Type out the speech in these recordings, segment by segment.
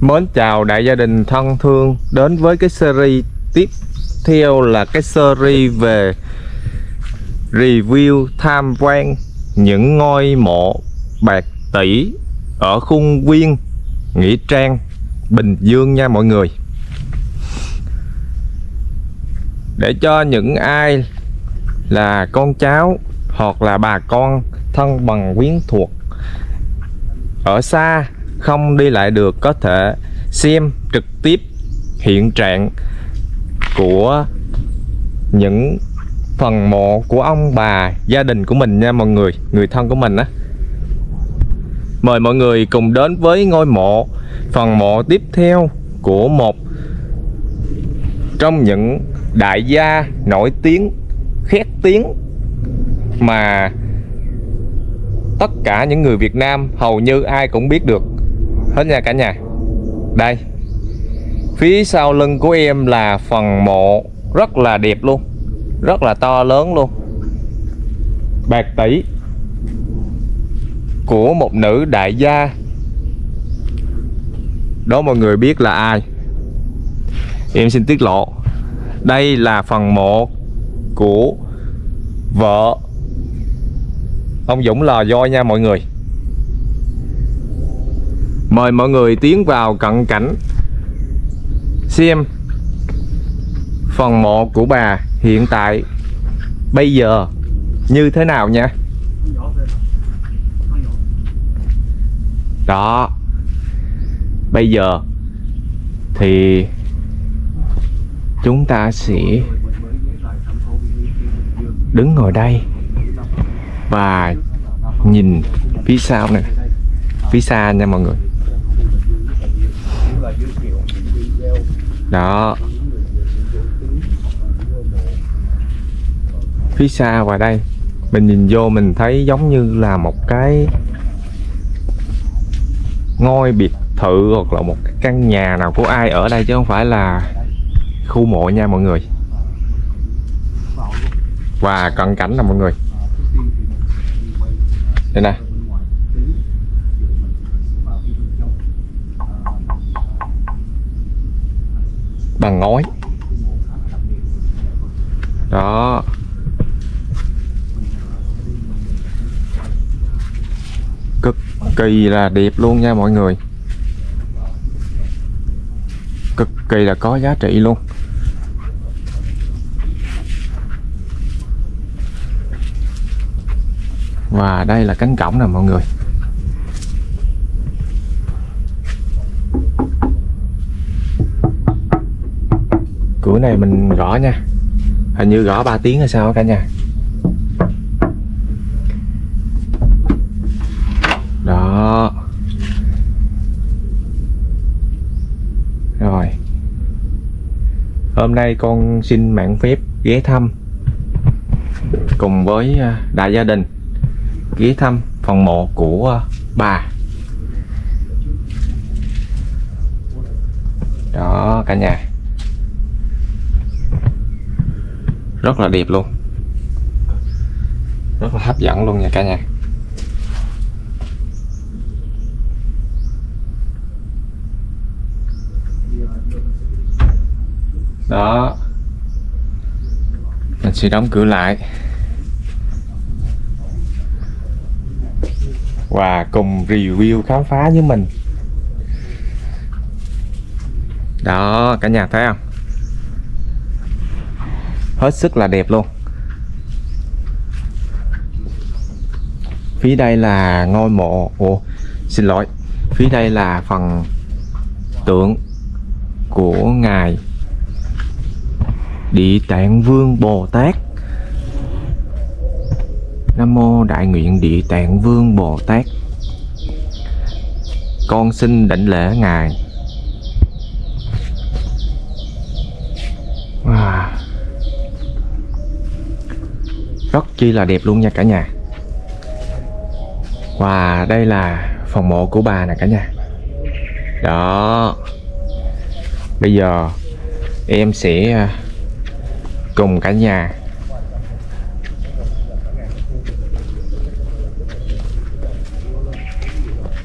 Mến chào đại gia đình thân thương Đến với cái series tiếp theo là cái series về Review tham quan những ngôi mộ bạc tỷ Ở khuôn viên Nghĩa Trang, Bình Dương nha mọi người. Để cho những ai là con cháu hoặc là bà con thân bằng quyến thuộc ở xa không đi lại được, có thể xem trực tiếp hiện trạng của những phần mộ của ông bà, gia đình của mình nha mọi người người thân của mình á. Mời mọi người cùng đến với ngôi mộ, phần mộ tiếp theo của một trong những đại gia nổi tiếng, khét tiếng mà tất cả những người Việt Nam hầu như ai cũng biết được hết nha cả nhà. Đây. Phía sau lưng của em là phần mộ rất là đẹp luôn. Rất là to lớn luôn. Bạc tỷ của một nữ đại gia. Đó mọi người biết là ai. Em xin tiết lộ. Đây là phần mộ của vợ. Ông Dũng lò voi nha mọi người mời mọi người tiến vào cận cảnh. Xem phần mộ của bà hiện tại bây giờ như thế nào nha. Đó. Bây giờ thì chúng ta sẽ đứng ngồi đây và nhìn phía sau nè. Phía xa nha mọi người. Đó. Phía xa ngoài đây, mình nhìn vô mình thấy giống như là một cái ngôi biệt thự hoặc là một cái căn nhà nào của ai ở đây chứ không phải là khu mộ nha mọi người. Và cận cảnh nè mọi người. Đây nè. Bằng ngói. Đó. Cực kỳ là đẹp luôn nha mọi người. Cực kỳ là có giá trị luôn. Và đây là cánh cổng nè mọi người. Buổi này mình gõ nha. Hình như gõ 3 tiếng hay sao cả nhà. Đó. Rồi. Hôm nay con xin mạng phép ghé thăm cùng với à, đại gia đình. Ghé thăm phòng mộ của à, bà. Đó, cả nhà. Rất là đẹp luôn. Rất là hấp dẫn luôn nha cả nhà. Đó. Mình sẽ đóng cửa lại. Và cùng review khám phá với mình. Đó, cả nhà thấy không? Hết sức là đẹp luôn. Phía đây là ngôi mộ. Ồ xin lỗi. Phía đây là phần tượng của ngài địa tạng vương bồ tát. Nam mô đại nguyện địa tạng vương bồ tát. Con xin đảnh lễ ngài. Chi là đẹp luôn nha cả nhà. Và đây là phòng mộ của bà nè cả nhà. Đó. Bây giờ em sẽ à, cùng cả nhà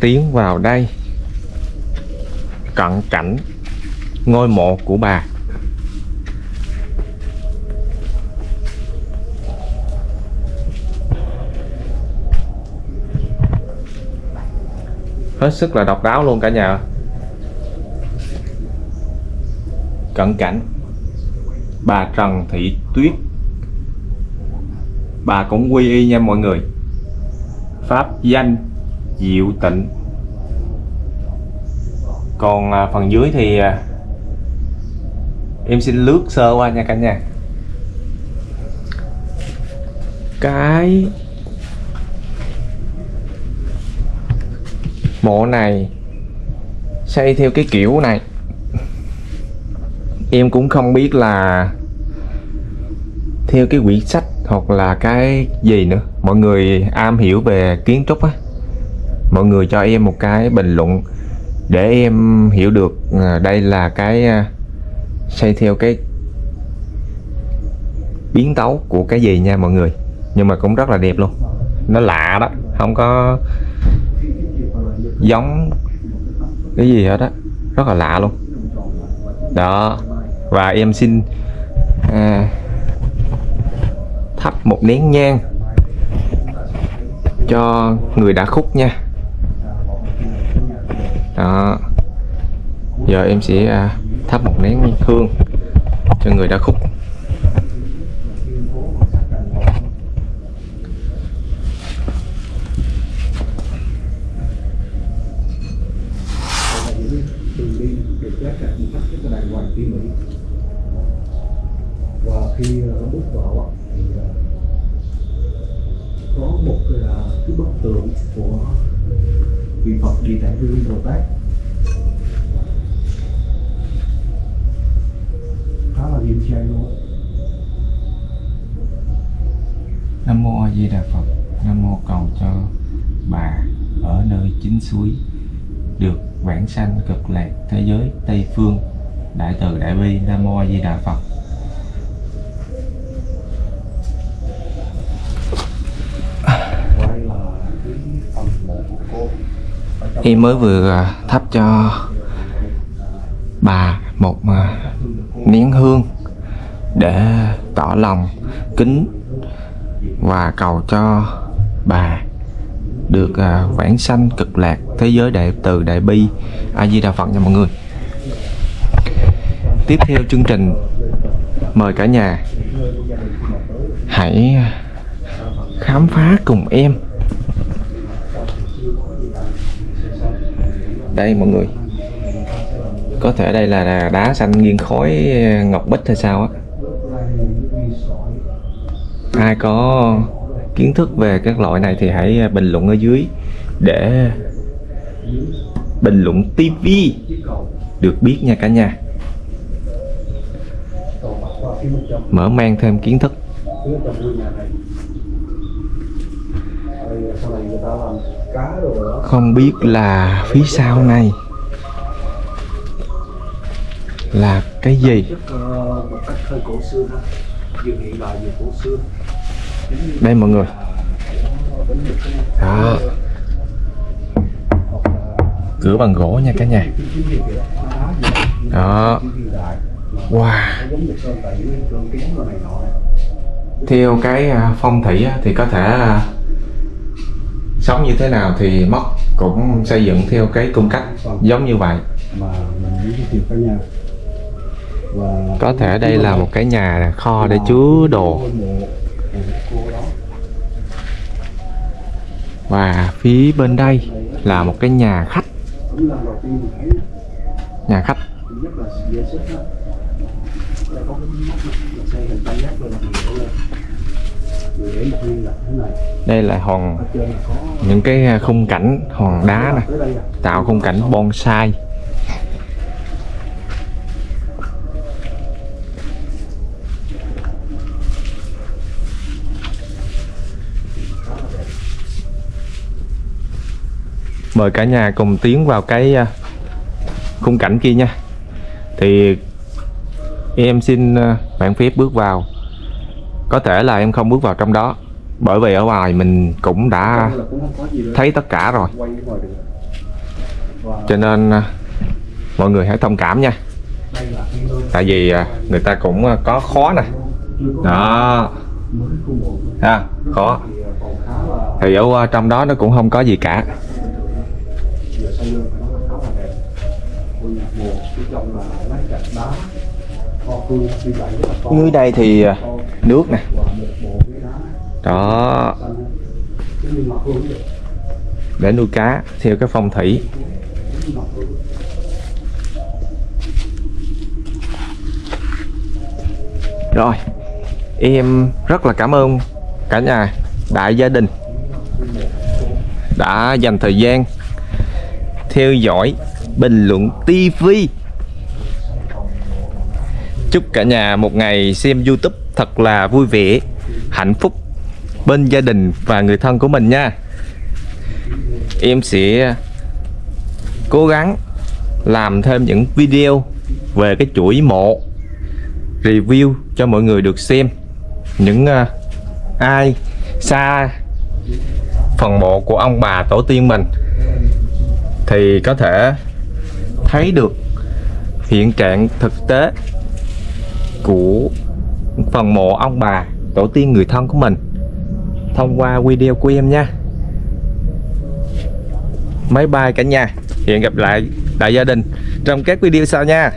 tiến vào đây, cận cảnh ngôi mộ của bà. Hết sức là độc đáo luôn cả nhà. Cận cảnh. Bà Trần Thị Tuyết. Bà cũng quy y nha mọi người. Pháp danh diệu tịnh. Còn à, phần dưới thì à, em xin lướt sơ qua nha cả nhà. Cái mộ này xây theo cái kiểu này. Em cũng không biết là theo cái quyển sách hoặc là cái gì nữa. Mọi người am hiểu về kiến trúc á. Mọi người cho em một cái bình luận để em hiểu được à, đây là cái à, xây theo cái biến tấu của cái gì nha mọi người. Nhưng mà cũng rất là đẹp luôn. Nó lạ đó, không có giống cái gì hết á rất là lạ luôn. Đó và em xin à, thắp một nén nhang cho người đã khúc nha. Đó giờ em sẽ à, thắp một nén hương cho người đã khúc đường đi được lát gạch một cách rất là đàng hoàng tỉ mỉ và khi ờ, bước vào thì ờ, có một cái là cái bức tượng của vị Phật Địa Tạng Vương Bồ Tát khá là nghiêm trang luôn. Nam mô A Di Đà Phật. Nam mô cầu cho bà ở nơi chính suối được vãng sanh cực lạc thế giới Tây phương. Đại từ đại bi Nam mô A Di Đà Phật. Và đây là cái phần mộ của cô Ở trong Em mới vừa à, thắp cho bà một à, nén hương để tỏ lòng kính và cầu cho bà được à, vãng sanh cực lạc thế giới đại từ đại bi. A di đà phật nha mọi người. Tiếp theo chương trình, mời cả nhà hãy khám phá cùng em. Đây, mọi người. Có thể đây là đá xanh nghiêng khói ờ, ngọc bích hay sao á. Ai có kiến thức về các loại này thì hãy ờ, bình luận ở dưới để bình luận TV được biết nha cả nhà. Mở mang thêm kiến thức không biết là phía sau này là cái gì? Đây mọi người. Đó. Cửa bằng gỗ nha cả nhà. Đó. Wow. Theo cái à, phong thủy thì có thể à, sống như thế nào thì móc cũng xây dựng theo cái cung cách giống như vậy. Có thể đây là một cái nhà kho để chứa đồ. và phía bên đây là một cái nhà khách. Nhà khách đây là hòn, những cái à, khung cảnh, hòn đá nè, tạo khung cảnh bonsai. Mời cả nhà cùng tiến vào cái à, khung cảnh kia nha. Thì em xin à, bạn phép bước vào có thể là em không bước vào trong đó. Bởi vì ở ngoài mình cũng đã thấy tất cả rồi. Cho nên à, mọi người hãy thông cảm nha. tại vì à, người ta cũng à, có khó nè. Đó. Ha khó. Thì ở trong đó nó cũng không có gì cả. Trong là lát gạch đá kho cương đi lại rất là to dưới đây thì à, nước nè. Đó. Để nuôi cá theo cái phong thủy. Rồi, em rất là cảm ơn cả nhà đại gia đình, đã dành thời gian theo dõi bình luận TV chúc cả nhà một ngày xem YouTube thật là vui vẻ hạnh phúc bên gia đình và người thân của mình nha. Em sẽ cố gắng làm thêm những video về cái chuỗi mộ review cho mọi người được xem. Những uh, ai xa phần mộ của ông bà tổ tiên mình thì có thể thấy được hiện trạng thực tế của phần mộ ông bà, tổ tiên người thân của mình. Thông qua video của em nha. Máy bay cả nhà. Hẹn gặp lại đại gia đình trong các video sau nha.